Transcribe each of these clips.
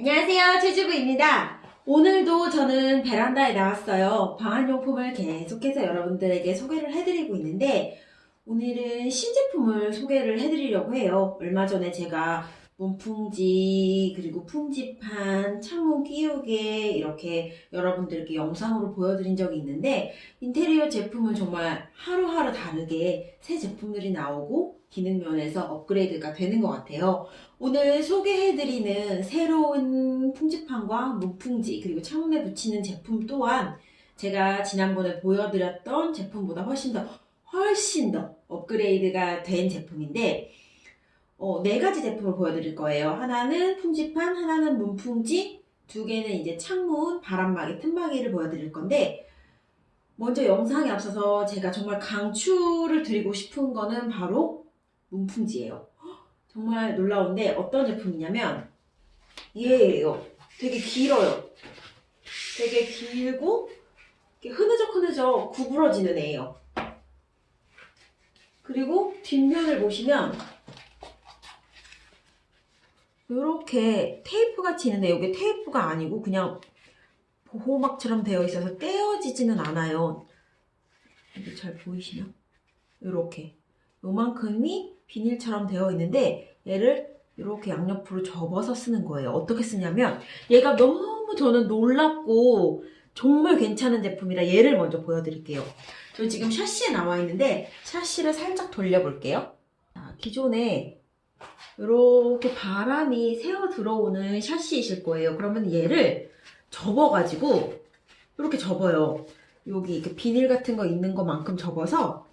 안녕하세요 최주부입니다. 오늘도 저는 베란다에 나왔어요. 방한용품을 계속해서 여러분들에게 소개를 해드리고 있는데 오늘은 신제품을 소개를 해드리려고 해요. 얼마 전에 제가 문풍지 그리고 풍지판 창문 끼우개 이렇게 여러분들께 영상으로 보여드린 적이 있는데 인테리어 제품은 정말 하루하루 다르게 새 제품들이 나오고 기능 면에서 업그레이드가 되는 것 같아요. 오늘 소개해드리는 새로운 풍지판과 문풍지 그리고 창문에 붙이는 제품 또한 제가 지난번에 보여드렸던 제품보다 훨씬 더 훨씬 더 업그레이드가 된 제품인데 어, 네 가지 제품을 보여드릴 거예요. 하나는 풍지판, 하나는 문풍지, 두 개는 이제 창문, 바람막이, 틈막이를 보여드릴 건데 먼저 영상에 앞서서 제가 정말 강추를 드리고 싶은 거는 바로 문풍지예요. 정말 놀라운데 어떤 제품이냐면 얘예요. 되게 길어요. 되게 길고 흐느적 흐느적 구부러지는 애예요. 그리고 뒷면을 보시면 이렇게 테이프 같이 있는데 이게 테이프가 아니고 그냥 보호막처럼 되어 있어서 떼어지지는 않아요. 이게 잘 보이시나? 이렇게 요만큼이 비닐처럼 되어 있는데 얘를 이렇게 양옆으로 접어서 쓰는 거예요. 어떻게 쓰냐면 얘가 너무 저는 놀랍고 정말 괜찮은 제품이라 얘를 먼저 보여드릴게요. 저 지금 샤시에 나와 있는데 샤시를 살짝 돌려볼게요. 자, 기존에 이렇게 바람이 새어 들어오는 샤시이실 거예요. 그러면 얘를 접어가지고 이렇게 접어요. 여기 이렇게 비닐 같은 거 있는 것만큼 접어서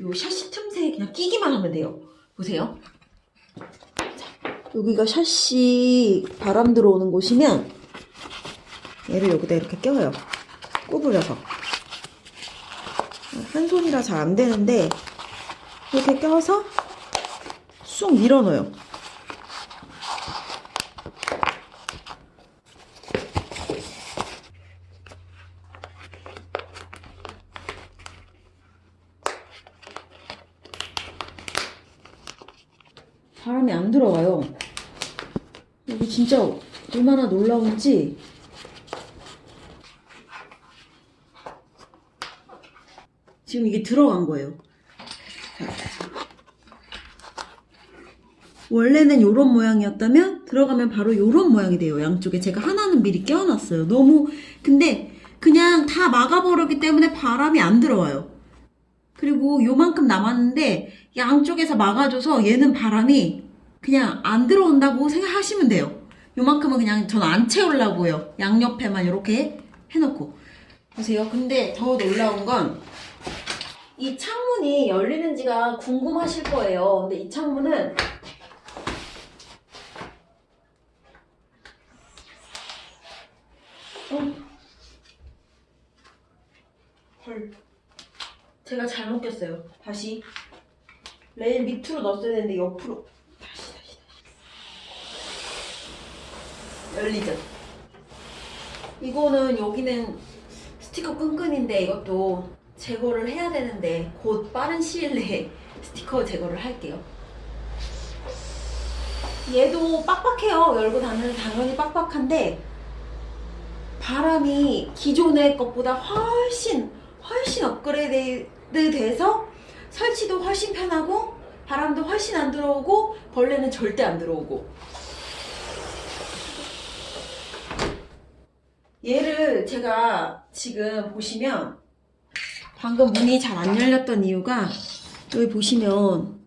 요 샤시 틈새에 그냥 끼기만 하면 돼요. 보세요. 자, 여기가 샤시 바람 들어오는 곳이면 얘를 여기다 이렇게 껴요. 구부려서. 한 손이라 잘 안 되는데 이렇게 껴서 쑥 밀어넣어요. 바람이 안 들어와요. 여기 진짜 얼마나 놀라운지 지금 이게 들어간 거예요. 원래는 이런 모양이었다면 들어가면 바로 이런 모양이 돼요. 양쪽에 제가 하나는 미리 껴놨어요. 너무 근데 그냥 다 막아버렸기 때문에 바람이 안 들어와요. 그리고 요만큼 남았는데 양쪽에서 막아줘서 얘는 바람이 그냥 안 들어온다고 생각하시면 돼요. 요만큼은 그냥 전 안 채우려고요. 양옆에만 이렇게 해놓고 보세요. 근데 더 놀라운 건 이 창문이 열리는지가 궁금하실 거예요. 근데 이 창문은 어. 헐. 제가 잘못 꼈어요. 다시. 레일 밑으로 넣었어야 되는데 옆으로. 다시, 다시, 다시. 열리죠? 이거는 여기는 스티커 끈끈인데 이것도 제거를 해야 되는데 곧 빠른 시일 내에 스티커 제거를 할게요. 얘도 빡빡해요. 열고 닫는 당연히 빡빡한데 바람이 기존의 것보다 훨씬 훨씬 업그레이드 돼서 설치도 훨씬 편하고 바람도 훨씬 안 들어오고 벌레는 절대 안 들어오고 얘를 제가 지금 보시면 방금 문이 잘 안 열렸던 이유가 여기 보시면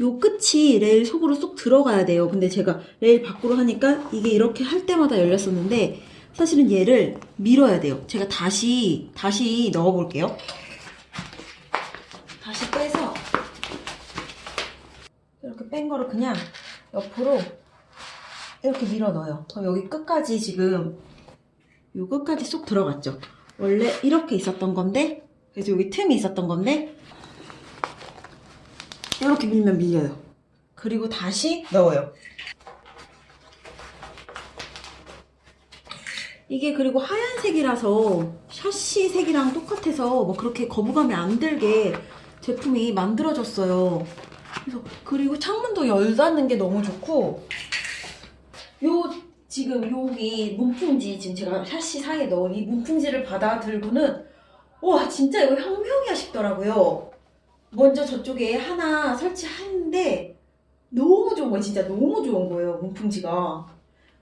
요 끝이 레일 속으로 쏙 들어가야 돼요. 근데 제가 레일 밖으로 하니까 이게 이렇게 할 때마다 열렸었는데 사실은 얘를 밀어야 돼요. 제가 다시 다시 넣어 볼게요. 다시 빼서 이렇게 뺀 거를 그냥 옆으로 이렇게 밀어 넣어요. 그럼 여기 끝까지 지금 요 끝까지 쏙 들어갔죠. 원래 이렇게 있었던 건데 그래서 여기 틈이 있었던 건데 이렇게 밀면 밀려요. 그리고 다시 넣어요. 이게 그리고 하얀색이라서 샤시 색이랑 똑같아서 뭐 그렇게 거부감이 안 들게 제품이 만들어졌어요. 그래서 그리고 창문도 열 닫는 게 너무 좋고 지금 여기 문풍지 지금 제가 샤시 사이에 넣은 이 문풍지를 받아 들고는 와 진짜 이거 혁명이야 싶더라고요. 먼저 저쪽에 하나 설치하는데 너무 좋은 거예요. 진짜 너무 좋은 거예요. 문풍지가.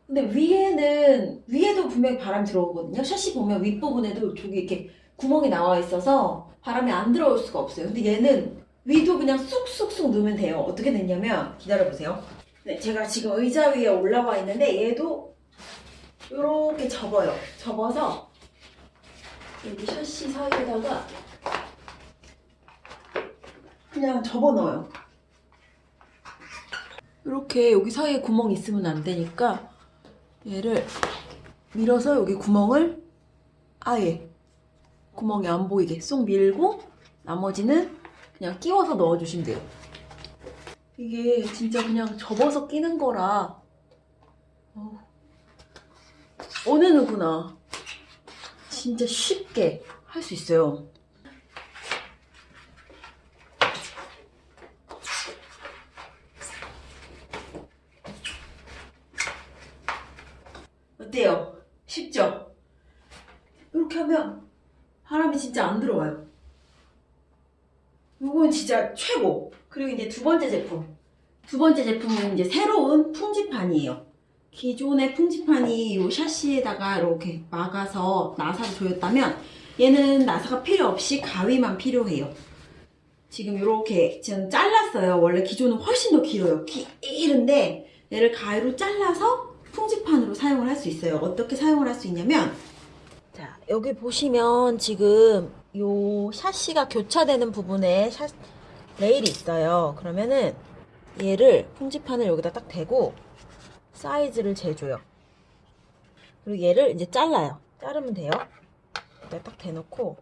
근데 위에는 위에도 분명히 바람이 들어오거든요. 샤시 보면 윗부분에도 저기 이렇게 구멍이 나와 있어서 바람이 안 들어올 수가 없어요. 근데 얘는 위도 그냥 쑥쑥쑥 넣으면 돼요. 어떻게 됐냐면 기다려보세요. 네, 제가 지금 의자 위에 올라와 있는데 얘도 이렇게 접어요. 접어서 여기 샤시 사이에다가 그냥 접어 넣어요. 이렇게 여기 사이에 구멍 있으면 안 되니까 얘를 밀어서 여기 구멍을 아예 구멍이 안 보이게 쏙 밀고 나머지는 그냥 끼워서 넣어주시면 돼요. 이게 진짜 그냥 접어서 끼는 거라 어, 어느 누구나 진짜 쉽게 할 수 있어요. 어때요? 쉽죠? 이렇게 하면 바람이 진짜 안 들어와요. 이건 진짜 최고. 그리고 이제 두 번째 제품. 두 번째 제품은 이제 새로운 풍지판이에요. 기존의 풍지판이 이 샤시에다가 이렇게 막아서 나사를 조였다면 얘는 나사가 필요 없이 가위만 필요해요. 지금 이렇게 지금 잘랐어요. 원래 기존은 훨씬 더 길어요. 길은데 얘를 가위로 잘라서 풍지판으로 사용을 할 수 있어요. 어떻게 사용을 할 수 있냐면 자 여기 보시면 지금 요 샤시가 교차되는 부분에 샤, 레일이 있어요. 그러면은 얘를 풍지판을 여기다 딱 대고 사이즈를 재줘요. 그리고 얘를 이제 잘라요. 자르면 돼요. 여기다 딱 대놓고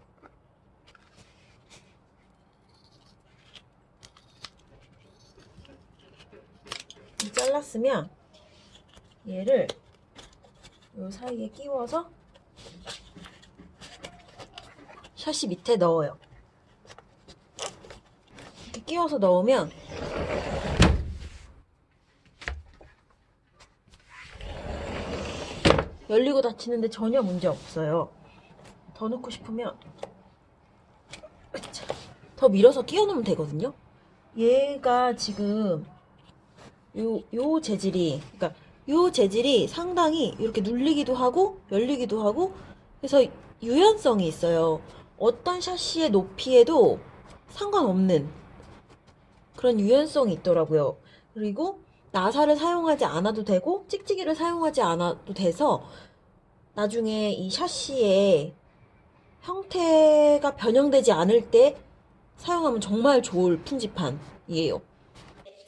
이 잘랐으면 얘를 요 사이에 끼워서 샤시 밑에 넣어요. 이렇게 끼워서 넣으면 열리고 닫히는데 전혀 문제 없어요. 더 넣고 싶으면 더 밀어서 끼워 넣으면 되거든요. 얘가 지금 요, 요 재질이 그러니까 요 재질이 상당히 이렇게 눌리기도 하고 열리기도 하고 그래서 유연성이 있어요. 어떤 샤시의 높이에도 상관없는 그런 유연성이 있더라고요. 그리고 나사를 사용하지 않아도 되고 찍찍이를 사용하지 않아도 돼서 나중에 이 샤시의 형태가 변형되지 않을 때 사용하면 정말 좋을 풍지판이에요.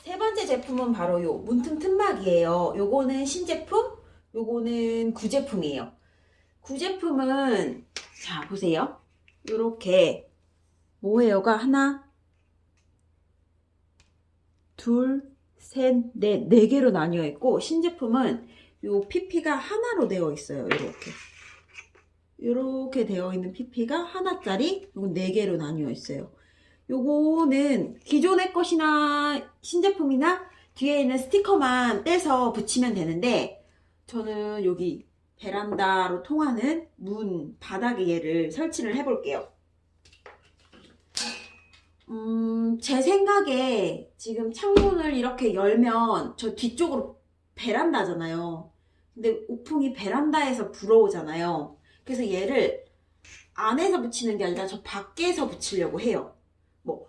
세 번째 제품은 바로 요 문틈 틈막이에요. 요거는 신제품, 요거는 구제품이에요. 구제품은 자 보세요. 요렇게 모헤어가 하나, 둘, 셋, 넷, 네 개로 나뉘어 있고 신제품은 요 PP가 하나로 되어 있어요. 요렇게. 요렇게 되어 있는 PP가 하나짜리 요건 네 개로 나뉘어 있어요. 요거는 기존의 것이나 신제품이나 뒤에 있는 스티커만 떼서 붙이면 되는데 저는 여기 베란다로 통하는 문 바닥에 얘를 설치를 해볼게요. 음, 제 생각에 지금 창문을 이렇게 열면 저 뒤쪽으로 베란다잖아요. 근데 우풍이 베란다에서 불어오잖아요. 그래서 얘를 안에서 붙이는 게 아니라 저 밖에서 붙이려고 해요. 뭐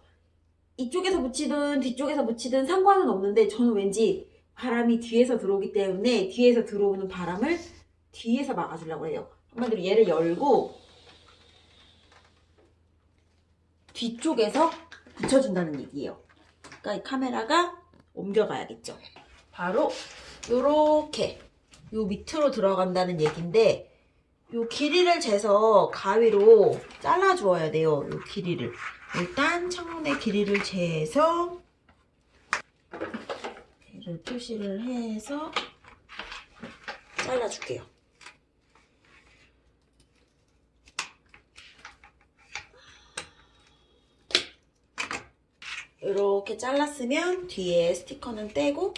이쪽에서 붙이든 뒤쪽에서 붙이든 상관은 없는데 저는 왠지 바람이 뒤에서 들어오기 때문에 뒤에서 들어오는 바람을 뒤에서 막아주려고 해요. 한마디로 얘를 열고 뒤쪽에서 붙여준다는 얘기예요. 그러니까 이 카메라가 옮겨가야겠죠. 바로 요렇게 요 밑으로 들어간다는 얘기인데 요 길이를 재서 가위로 잘라 주어야 돼요. 요 길이를. 일단 창문의 길이를 재서 얘를 표시를 해서 잘라줄게요. 이렇게 잘랐으면 뒤에 스티커는 떼고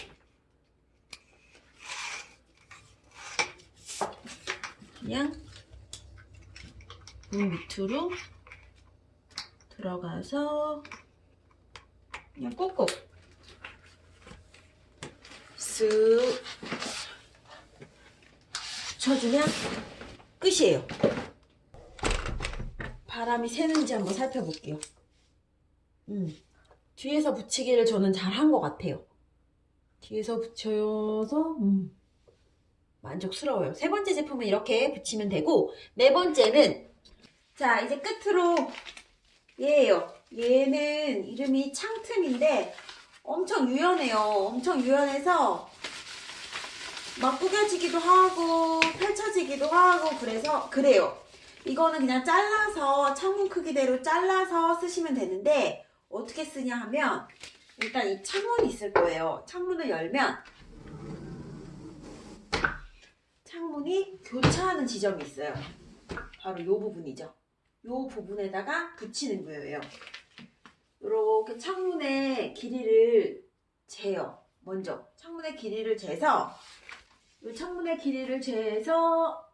그냥 문 밑으로 들어가서 그냥 꾹꾹 쓱 붙여주면 끝이에요. 바람이 새는지 한번 살펴볼게요. 음, 뒤에서 붙이기를 저는 잘 한 것 같아요. 뒤에서 붙여서 음, 만족스러워요. 세 번째 제품은 이렇게 붙이면 되고 네 번째는 자 이제 끝으로 얘예요. 얘는 이름이 창틈인데 엄청 유연해요. 엄청 유연해서 막 구겨지기도 하고 펼쳐지기도 하고 그래서 그래요. 이거는 그냥 잘라서 창문 크기대로 잘라서 쓰시면 되는데 어떻게 쓰냐 하면 일단 이 창문이 있을 거예요. 창문을 열면 창문이 교차하는 지점이 있어요. 바로 이 부분이죠. 이 부분에다가 붙이는 거예요. 이렇게 창문의 길이를 재요. 먼저 창문의 길이를 재서 이 창문의 길이를 재서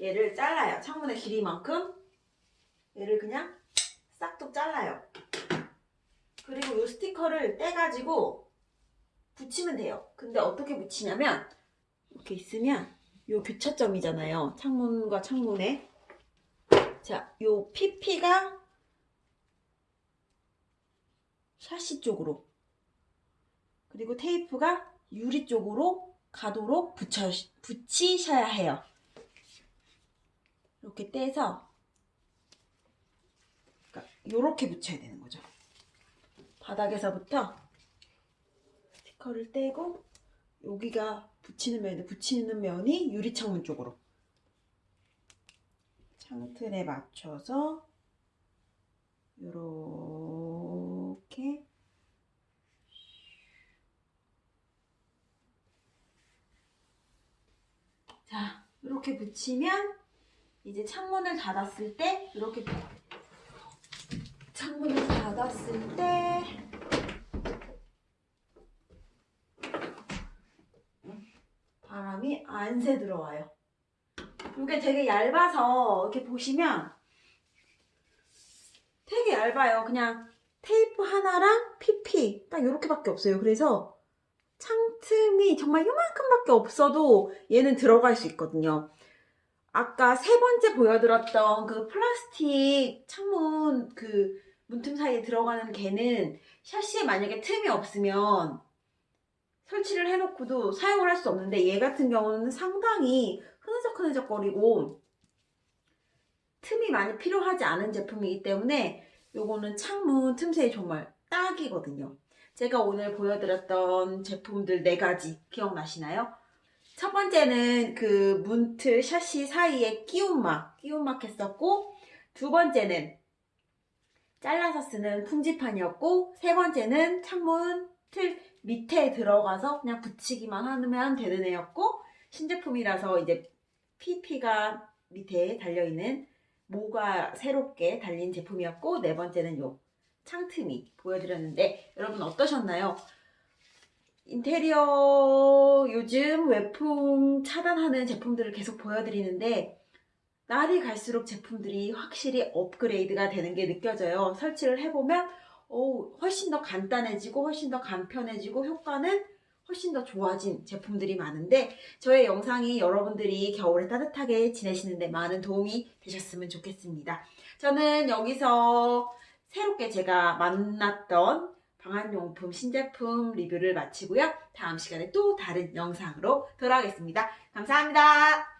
얘를 잘라요. 창문의 길이만큼 얘를 그냥 싹둑 잘라요. 그리고 이 스티커를 떼가지고 붙이면 돼요. 근데 어떻게 붙이냐면 이렇게 있으면 이 교차점이잖아요. 창문과 창문에 자, 요 PP가 샤시 쪽으로 그리고 테이프가 유리 쪽으로 가도록 붙여, 붙이셔야 해요. 이렇게 떼서 그러니까 이렇게 붙여야 되는 거죠. 바닥에서부터 스티커를 떼고 여기가 붙이는 면이 붙이는 면이 유리 창문 쪽으로 창틀에 맞춰서 이렇게 자 이렇게 붙이면 이제 창문을 닫았을 때 이렇게 창문을 닫았을 때 바람이 안 새 들어와요. 이게 되게 얇아서 이렇게 보시면 되게 얇아요. 그냥 테이프 하나랑 PP 딱 이렇게밖에 없어요. 그래서 창틈이 정말 요만큼밖에 없어도 얘는 들어갈 수 있거든요. 아까 세 번째 보여드렸던 그 플라스틱 창문 그 문틈 사이에 들어가는 개는 샤시에 만약에 틈이 없으면 설치를 해놓고도 사용을 할 수 없는데 얘 같은 경우는 상당히 흐느적흐느적거리고 틈이 많이 필요하지 않은 제품이기 때문에 요거는 창문 틈새에 정말 딱이거든요. 제가 오늘 보여드렸던 제품들 네 가지 기억나시나요? 첫 번째는 그 문틀 샤시 사이에 끼움막, 끼움막 했었고 두 번째는 잘라서 쓰는 풍지판이었고 세 번째는 창문 틀 밑에 들어가서 그냥 붙이기만 하면 되는 애였고 신제품이라서 이제 PP가 밑에 달려있는 모가 새롭게 달린 제품이었고 네 번째는 요 창틈이 보여드렸는데 여러분 어떠셨나요? 인테리어 요즘 외풍 차단하는 제품들을 계속 보여드리는데 날이 갈수록 제품들이 확실히 업그레이드가 되는 게 느껴져요. 설치를 해보면 오, 훨씬 더 간단해지고 훨씬 더 간편해지고 효과는 훨씬 더 좋아진 제품들이 많은데 저의 영상이 여러분들이 겨울에 따뜻하게 지내시는데 많은 도움이 되셨으면 좋겠습니다. 저는 여기서 새롭게 제가 만났던 방한용품 신제품 리뷰를 마치고요. 다음 시간에 또 다른 영상으로 돌아오겠습니다. 감사합니다.